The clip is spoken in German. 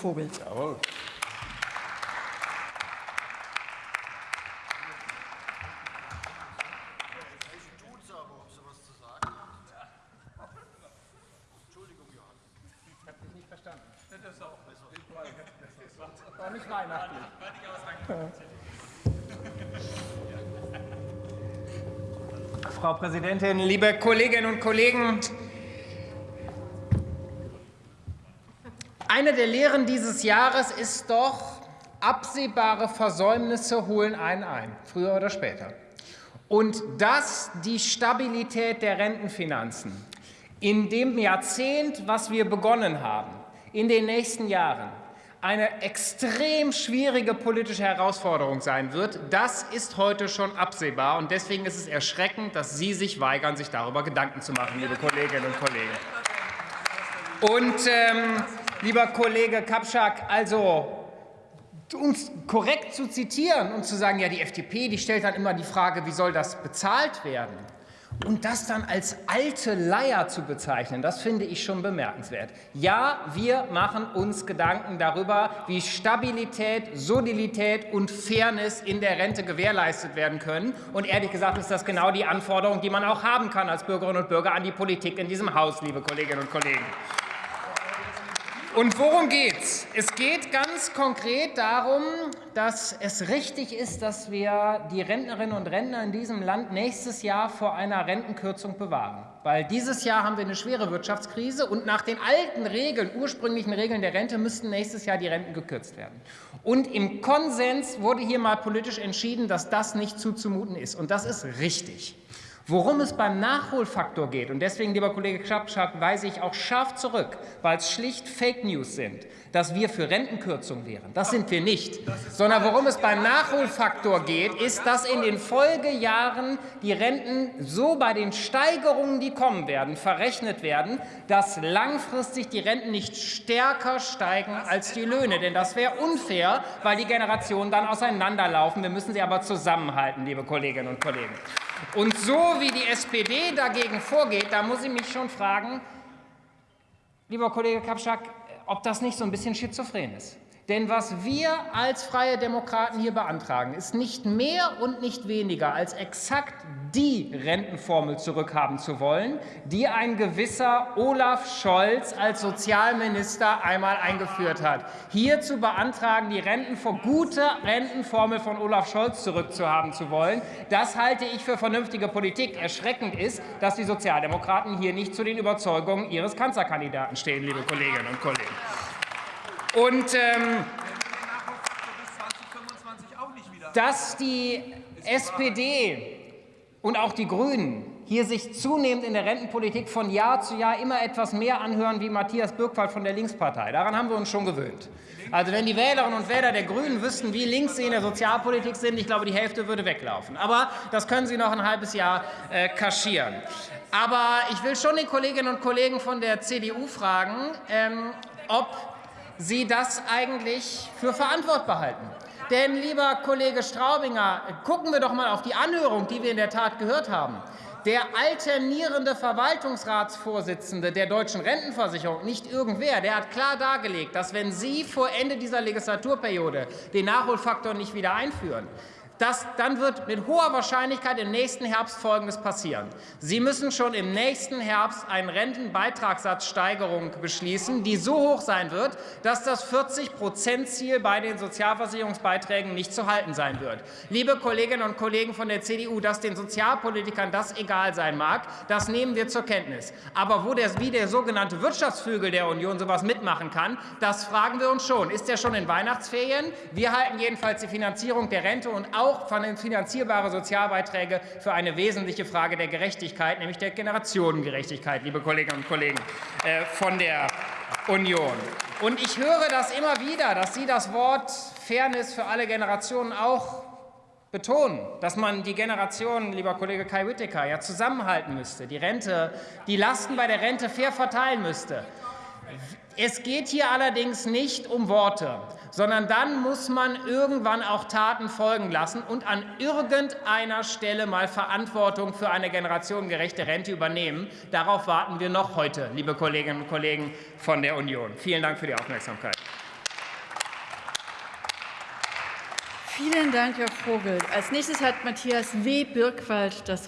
Vogel. Jawohl. War nicht weihnachtlich. Frau Präsidentin, liebe Kolleginnen und Kollegen! Eine der Lehren dieses Jahres ist doch, absehbare Versäumnisse holen einen ein, früher oder später. Und dass die Stabilität der Rentenfinanzen in dem Jahrzehnt, was wir begonnen haben, in den nächsten Jahren eine extrem schwierige politische Herausforderung sein wird, das ist heute schon absehbar. Und deswegen ist es erschreckend, dass Sie sich weigern, sich darüber Gedanken zu machen, liebe Kolleginnen und Kollegen. Und, ähm, lieber Kollege Kapschak, also uns korrekt zu zitieren und zu sagen, ja, die FDP, die stellt dann immer die Frage, wie soll das bezahlt werden? Und das dann als alte Leier zu bezeichnen, das finde ich schon bemerkenswert. Ja, wir machen uns Gedanken darüber, wie Stabilität, Solidität und Fairness in der Rente gewährleistet werden können. Und ehrlich gesagt ist das genau die Anforderung, die man auch haben kann als Bürgerinnen und Bürger an die Politik in diesem Haus, liebe Kolleginnen und Kollegen. Und worum geht's? Es geht ganz konkret darum, dass es richtig ist, dass wir die Rentnerinnen und Rentner in diesem Land nächstes Jahr vor einer Rentenkürzung bewahren. Weil dieses Jahr haben wir eine schwere Wirtschaftskrise und nach den alten Regeln, ursprünglichen Regeln der Rente, müssten nächstes Jahr die Renten gekürzt werden. Und im Konsens wurde hier mal politisch entschieden, dass das nicht zuzumuten ist. Und das ist richtig. Worum es beim Nachholfaktor geht, und deswegen, lieber Kollege Schapschak, weise ich auch scharf zurück, weil es schlicht Fake News sind, dass wir für Rentenkürzung wären. Das sind wir nicht. Sondern worum es beim Nachholfaktor geht, ist, dass in den Folgejahren die Renten so bei den Steigerungen, die kommen werden, verrechnet werden, dass langfristig die Renten nicht stärker steigen als die Löhne. Denn das wäre unfair, weil die Generationen dann auseinanderlaufen. Wir müssen sie aber zusammenhalten, liebe Kolleginnen und Kollegen. Und so wie die SPD dagegen vorgeht, da muss ich mich schon fragen, lieber Kollege Kapschak, ob das nicht so ein bisschen schizophren ist. Denn was wir als Freie Demokraten hier beantragen, ist nicht mehr und nicht weniger als exakt die Rentenformel zurückhaben zu wollen, die ein gewisser Olaf Scholz als Sozialminister einmal eingeführt hat. Hier zu beantragen, die Renten gute Rentenformel von Olaf Scholz zurückzuhaben zu wollen, das halte ich für vernünftige Politik. Erschreckend ist, dass die Sozialdemokraten hier nicht zu den Überzeugungen ihres Kanzlerkandidaten stehen, liebe Kolleginnen und Kollegen. Und ähm, dass die SPD und auch die Grünen hier sich zunehmend in der Rentenpolitik von Jahr zu Jahr immer etwas mehr anhören wie Matthias Birkwald von der Linkspartei. Daran haben wir uns schon gewöhnt. Also wenn die Wählerinnen und Wähler der Grünen wüssten, wie links sie in der Sozialpolitik sind, ich glaube, die Hälfte würde weglaufen. Aber das können sie noch ein halbes Jahr äh, kaschieren. Aber ich will schon den Kolleginnen und Kollegen von der CDU fragen, ähm, ob Sie das eigentlich für verantwortbar halten. Denn, lieber Kollege Straubinger, gucken wir doch mal auf die Anhörung, die wir in der Tat gehört haben. Der alternierende Verwaltungsratsvorsitzende der Deutschen Rentenversicherung, nicht irgendwer, der hat klar dargelegt, dass wenn Sie vor Ende dieser Legislaturperiode den Nachholfaktor nicht wieder einführen, das, dann wird mit hoher Wahrscheinlichkeit im nächsten Herbst Folgendes passieren. Sie müssen schon im nächsten Herbst eine Rentenbeitragssatzsteigerung beschließen, die so hoch sein wird, dass das 40-Prozent-Ziel bei den Sozialversicherungsbeiträgen nicht zu halten sein wird. Liebe Kolleginnen und Kollegen von der CDU, dass den Sozialpolitikern das egal sein mag, das nehmen wir zur Kenntnis. Aber wo der, wie der sogenannte Wirtschaftsflügel der Union sowas mitmachen kann, das fragen wir uns schon. Ist er schon in Weihnachtsferien? Wir halten jedenfalls die Finanzierung der Rente und auch auch finanzierbare Sozialbeiträge für eine wesentliche Frage der Gerechtigkeit, nämlich der Generationengerechtigkeit, liebe Kolleginnen und Kollegen äh, von der Union. Und ich höre das immer wieder, dass Sie das Wort Fairness für alle Generationen auch betonen, dass man die Generationen, lieber Kollege Kai Whittaker, ja zusammenhalten müsste, die Rente, die Lasten bei der Rente fair verteilen müsste. Es geht hier allerdings nicht um Worte, sondern dann muss man irgendwann auch Taten folgen lassen und an irgendeiner Stelle mal Verantwortung für eine generationengerechte Rente übernehmen. Darauf warten wir noch heute, liebe Kolleginnen und Kollegen von der Union. Vielen Dank für die Aufmerksamkeit. Vielen Dank, Herr Vogel. Als nächstes hat Matthias W. Birkwald das